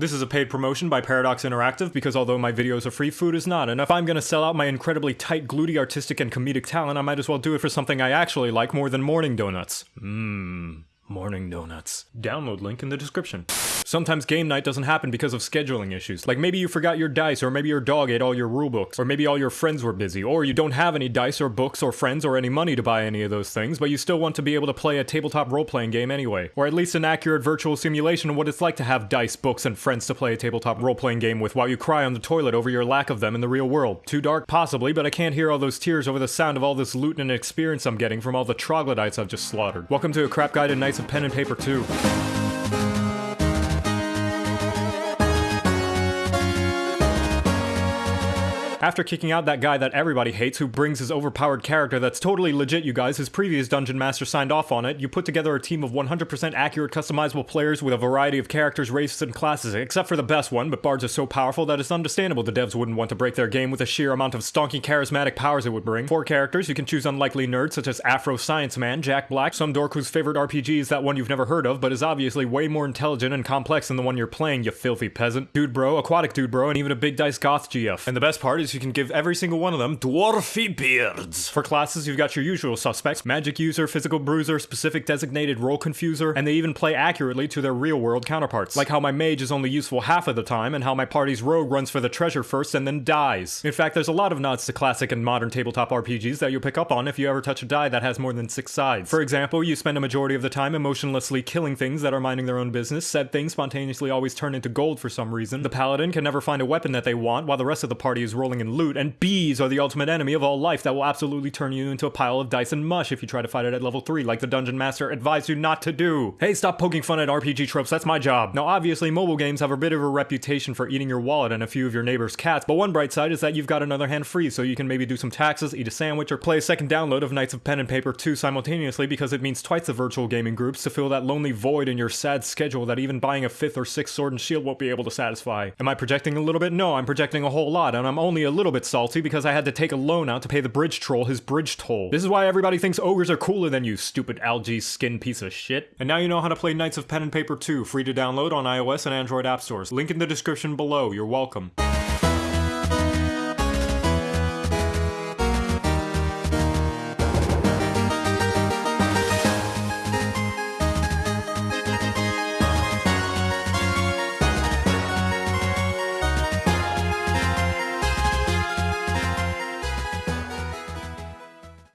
This is a paid promotion by Paradox Interactive because although my videos are free, food is not. And if I'm gonna sell out my incredibly tight, gluty, artistic, and comedic talent, I might as well do it for something I actually like more than morning donuts. Mmm. Morning Donuts. Download link in the description. Sometimes game night doesn't happen because of scheduling issues. Like maybe you forgot your dice, or maybe your dog ate all your rulebooks, or maybe all your friends were busy, or you don't have any dice or books or friends or any money to buy any of those things, but you still want to be able to play a tabletop role-playing game anyway. Or at least an accurate virtual simulation of what it's like to have dice, books, and friends to play a tabletop role-playing game with while you cry on the toilet over your lack of them in the real world. Too dark? Possibly, but I can't hear all those tears over the sound of all this loot and experience I'm getting from all the troglodytes I've just slaughtered. Welcome to a crap guide to Knights of Pen and Paper 2. After kicking out that guy that everybody hates who brings his overpowered character that's totally legit, you guys, his previous dungeon master signed off on it, you put together a team of 100% accurate customizable players with a variety of characters, races, and classes, except for the best one, but bards are so powerful that it's understandable the devs wouldn't want to break their game with the sheer amount of stonky charismatic powers it would bring. Four characters, you can choose unlikely nerds such as Afro Science Man, Jack Black, some dork whose favorite RPG is that one you've never heard of, but is obviously way more intelligent and complex than the one you're playing, you filthy peasant. Dude bro, aquatic dude bro, and even a big dice goth GF. And the best part is you can give every single one of them dwarfy beards. For classes, you've got your usual suspects, magic user, physical bruiser, specific designated role confuser, and they even play accurately to their real world counterparts. Like how my mage is only useful half of the time, and how my party's rogue runs for the treasure first and then dies. In fact, there's a lot of nods to classic and modern tabletop RPGs that you'll pick up on if you ever touch a die that has more than six sides. For example, you spend a majority of the time emotionlessly killing things that are minding their own business, said things spontaneously always turn into gold for some reason, the paladin can never find a weapon that they want while the rest of the party is rolling in loot, and bees are the ultimate enemy of all life that will absolutely turn you into a pile of dice and mush if you try to fight it at level 3 like the dungeon master advised you not to do. Hey, stop poking fun at RPG tropes, that's my job. Now obviously mobile games have a bit of a reputation for eating your wallet and a few of your neighbor's cats, but one bright side is that you've got another hand free so you can maybe do some taxes, eat a sandwich, or play a second download of Knights of Pen and Paper 2 simultaneously because it means twice the virtual gaming groups to fill that lonely void in your sad schedule that even buying a fifth or sixth sword and shield won't be able to satisfy. Am I projecting a little bit? No, I'm projecting a whole lot, and I'm only a little bit salty because I had to take a loan out to pay the bridge troll his bridge toll. This is why everybody thinks ogres are cooler than you, stupid algae skin piece of shit. And now you know how to play Knights of Pen and Paper 2, free to download on iOS and Android app stores. Link in the description below, you're welcome.